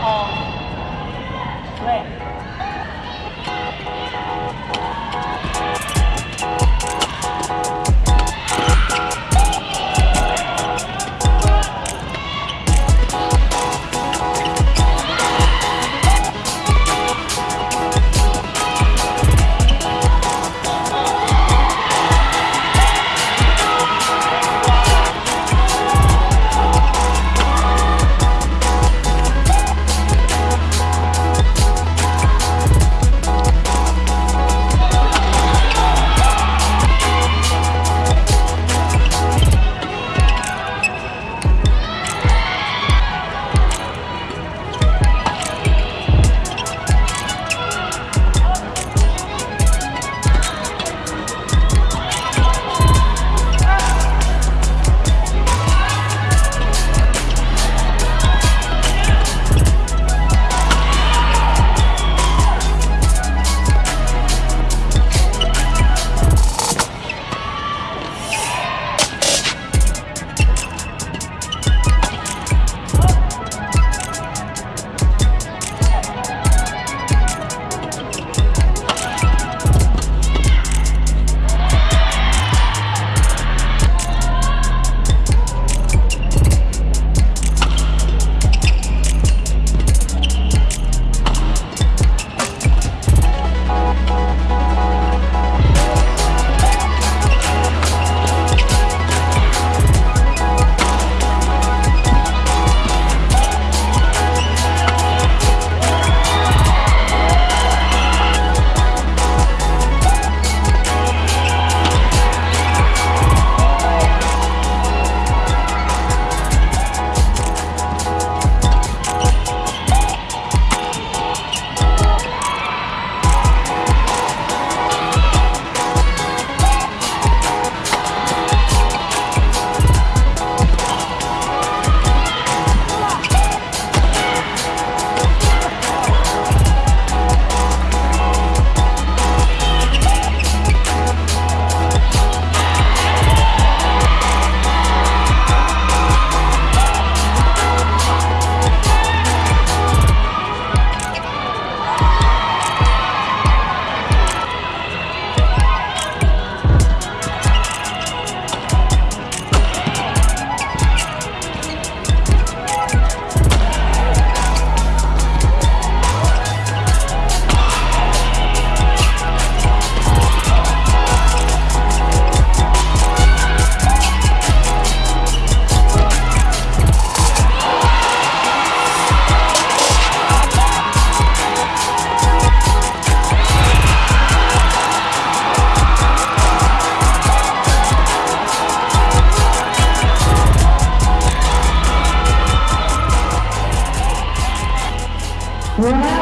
哦，对。Wow.